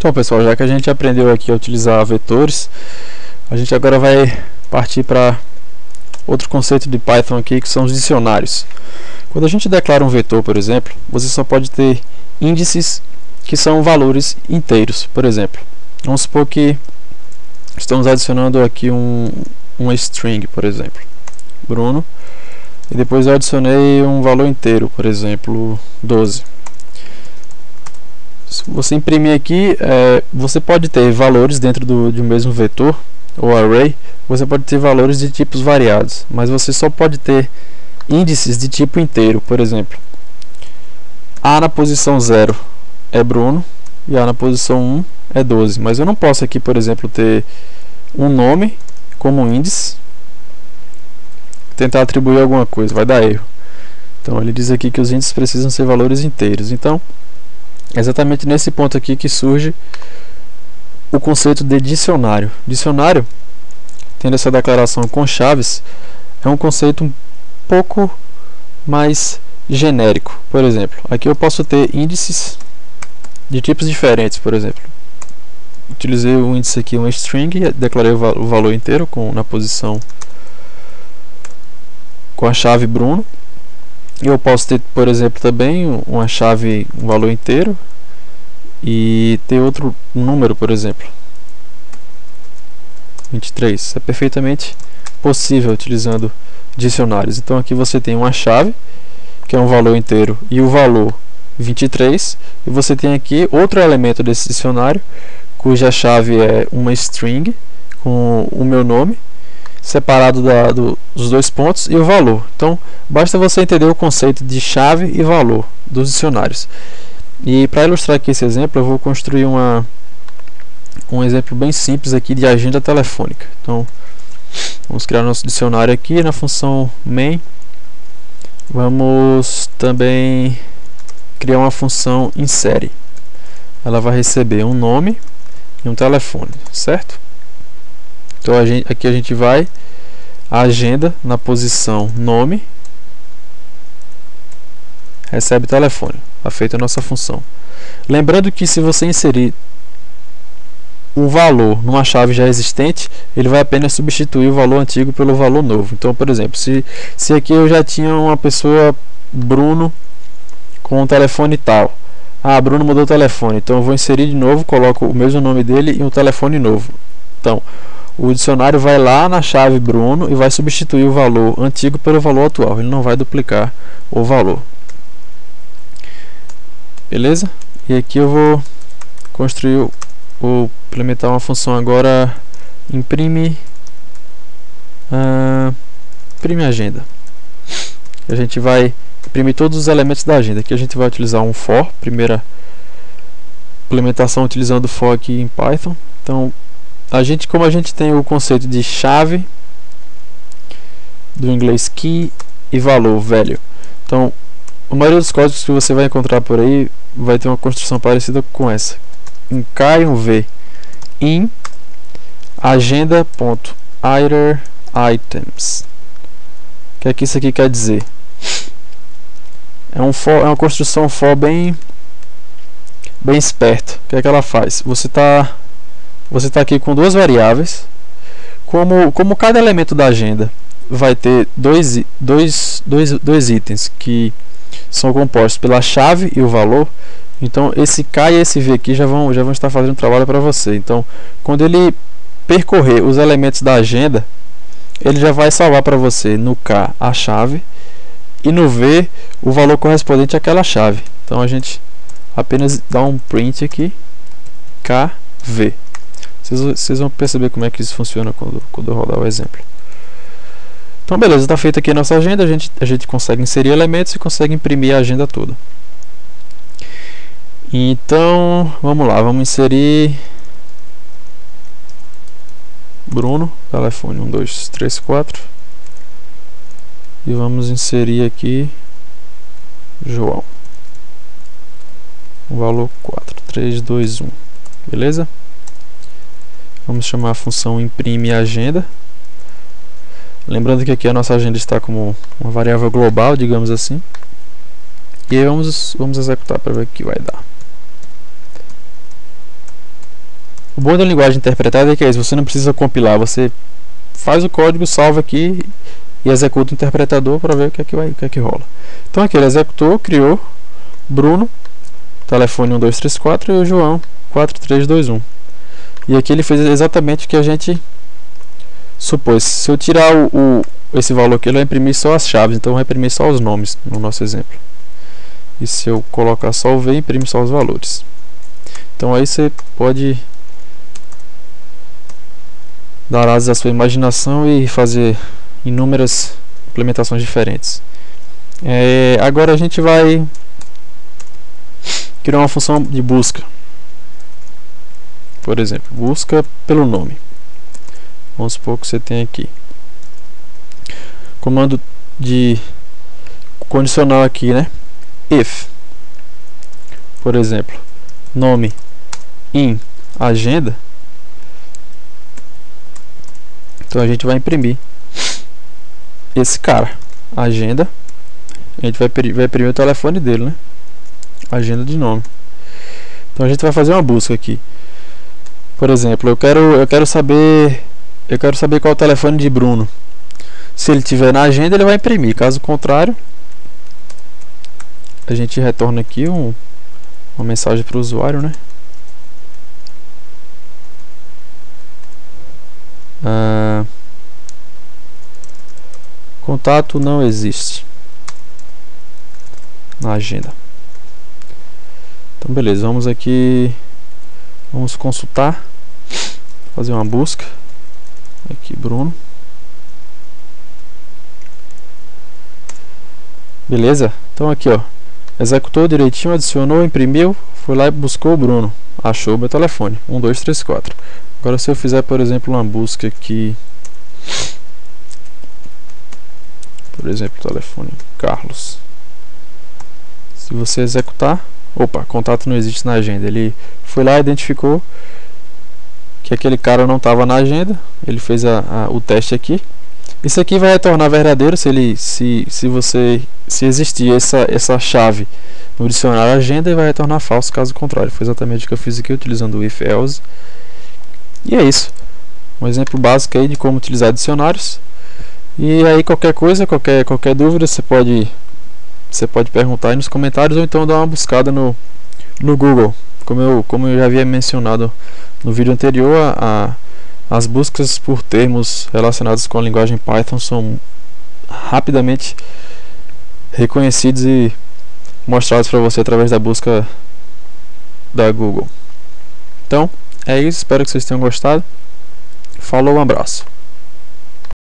Então pessoal, já que a gente aprendeu aqui a utilizar vetores, a gente agora vai partir para outro conceito de Python aqui que são os dicionários. Quando a gente declara um vetor, por exemplo, você só pode ter índices que são valores inteiros, por exemplo. Vamos supor que estamos adicionando aqui um, uma string, por exemplo, Bruno, e depois eu adicionei um valor inteiro, por exemplo, 12 se você imprimir aqui, é, você pode ter valores dentro do, de um mesmo vetor ou array, você pode ter valores de tipos variados, mas você só pode ter índices de tipo inteiro, por exemplo. A na posição 0 é Bruno e A na posição 1 é 12, mas eu não posso aqui, por exemplo, ter um nome como índice, tentar atribuir alguma coisa, vai dar erro. Então ele diz aqui que os índices precisam ser valores inteiros. Então, é exatamente nesse ponto aqui que surge o conceito de dicionário. Dicionário, tendo essa declaração com chaves, é um conceito um pouco mais genérico. Por exemplo, aqui eu posso ter índices de tipos diferentes, por exemplo. Utilizei o índice aqui, um string, declarei o valor inteiro com, na posição com a chave Bruno eu posso ter, por exemplo, também uma chave, um valor inteiro e ter outro número, por exemplo. 23. É perfeitamente possível utilizando dicionários. Então aqui você tem uma chave, que é um valor inteiro, e o valor 23. E você tem aqui outro elemento desse dicionário, cuja chave é uma string, com o meu nome, separado da, do, dos dois pontos e o valor. Então, basta você entender o conceito de chave e valor dos dicionários. E para ilustrar aqui esse exemplo, eu vou construir uma, um exemplo bem simples aqui de agenda telefônica. Então, vamos criar nosso dicionário aqui na função main. Vamos também criar uma função insere. Ela vai receber um nome e um telefone, certo? Então a gente, aqui a gente vai agenda na posição nome recebe telefone. Está feita a nossa função. Lembrando que se você inserir um valor numa chave já existente, ele vai apenas substituir o valor antigo pelo valor novo. Então, por exemplo, se, se aqui eu já tinha uma pessoa, Bruno, com um telefone tal. Ah, Bruno mudou o telefone, então eu vou inserir de novo, coloco o mesmo nome dele e um telefone novo. Então, o dicionário vai lá na chave Bruno e vai substituir o valor antigo pelo valor atual. Ele não vai duplicar o valor. Beleza? E aqui eu vou construir ou implementar uma função agora imprime uh, imprime agenda. A gente vai imprimir todos os elementos da agenda. Aqui a gente vai utilizar um for, primeira implementação utilizando for aqui em Python. Então a gente, como a gente tem o conceito de chave, do inglês key e valor, velho. Então, a maioria dos códigos que você vai encontrar por aí vai ter uma construção parecida com essa. Um K e um V. In agenda.iterItems. O que é que isso aqui quer dizer? É, um for, é uma construção for bem bem esperta. O que é que ela faz? Você está você está aqui com duas variáveis. Como, como cada elemento da agenda vai ter dois, dois, dois, dois itens que são compostos pela chave e o valor, então esse K e esse V aqui já vão, já vão estar fazendo trabalho para você. Então, quando ele percorrer os elementos da agenda, ele já vai salvar para você no K a chave e no V o valor correspondente àquela chave. Então a gente apenas dá um print aqui, KV. Vocês, vão perceber como é que isso funciona quando, quando eu rodar o exemplo. Então beleza, está feita aqui a nossa agenda, a gente, a gente consegue inserir elementos e consegue imprimir a agenda toda. Então, vamos lá, vamos inserir Bruno, telefone 1, 2, 3, 4 e vamos inserir aqui João o valor 4, 3, 2, 1 beleza? Vamos chamar a função imprime agenda. Lembrando que aqui a nossa agenda está como uma variável global, digamos assim. E aí vamos, vamos executar para ver o que vai dar. O bom da linguagem interpretada é que é isso, você não precisa compilar, você faz o código, salva aqui e executa o interpretador para ver o que é que, vai, o que é que rola. Então aqui ele executou, criou Bruno, telefone 1234 e o João 4321. E aqui ele fez exatamente o que a gente supôs. Se eu tirar o, o esse valor aqui, ele vai imprimir só as chaves, então vai imprimir só os nomes no nosso exemplo. E se eu colocar só o V, imprime só os valores. Então aí você pode dar asas à sua imaginação e fazer inúmeras implementações diferentes. É, agora a gente vai criar uma função de busca. Por exemplo, busca pelo nome. Vamos supor que você tem aqui. Comando de condicional aqui, né? If. Por exemplo, nome em agenda. Então a gente vai imprimir esse cara, agenda. A gente vai, vai imprimir o telefone dele, né? Agenda de nome. Então a gente vai fazer uma busca aqui. Por exemplo, eu quero eu quero saber eu quero saber qual é o telefone de Bruno. Se ele tiver na agenda, ele vai imprimir. Caso contrário, a gente retorna aqui um, uma mensagem para o usuário, né? Ah, contato não existe na agenda. Então, beleza. Vamos aqui, vamos consultar fazer uma busca. Aqui Bruno. Beleza? Então aqui ó. Executou direitinho adicionou imprimiu foi lá e buscou o Bruno. Achou o meu telefone. 1 2 3 4 agora se eu fizer por exemplo uma busca aqui. Por exemplo telefone Carlos. Se você executar opa contato não existe na agenda. Ele foi lá identificou que aquele cara não estava na agenda, ele fez a, a, o teste aqui. Isso aqui vai retornar verdadeiro se ele se, se você se existir essa essa chave no dicionário agenda e vai retornar falso caso contrário. Foi exatamente o que eu fiz aqui utilizando o if else. E é isso. Um exemplo básico aí de como utilizar dicionários. E aí qualquer coisa, qualquer qualquer dúvida, você pode você pode perguntar aí nos comentários ou então dar uma buscada no no Google. Como eu como eu já havia mencionado no vídeo anterior, a, a, as buscas por termos relacionados com a linguagem Python são rapidamente reconhecidos e mostrados para você através da busca da Google. Então, é isso, espero que vocês tenham gostado. Falou, um abraço.